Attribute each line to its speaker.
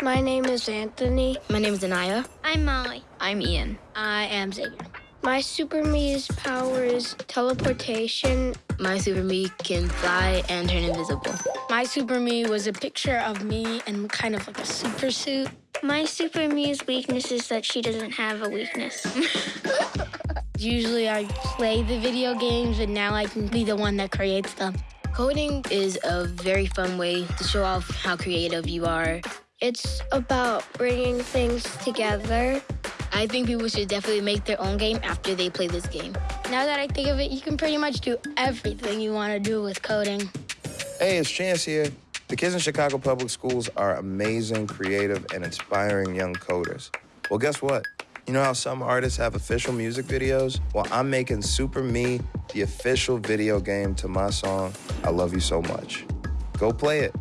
Speaker 1: My name is Anthony.
Speaker 2: My name is Anaya.
Speaker 3: I'm Molly.
Speaker 4: I'm Ian.
Speaker 5: I am Xavier.
Speaker 1: My super me's power is teleportation.
Speaker 2: My super me can fly and turn invisible.
Speaker 5: My super me was a picture of me in kind of like a super suit.
Speaker 3: My super me's weakness is that she doesn't have a weakness.
Speaker 5: Usually I play the video games, and now I can be the one that creates them.
Speaker 2: Coding is a very fun way to show off how creative you are.
Speaker 1: It's about bringing things together.
Speaker 2: I think people should definitely make their own game after they play this game.
Speaker 5: Now that I think of it, you can pretty much do everything you want to do with coding.
Speaker 6: Hey, it's Chance here. The kids in Chicago Public Schools are amazing, creative, and inspiring young coders. Well, guess what? You know how some artists have official music videos? Well, I'm making Super Me the official video game to my song, I Love You So Much. Go play it.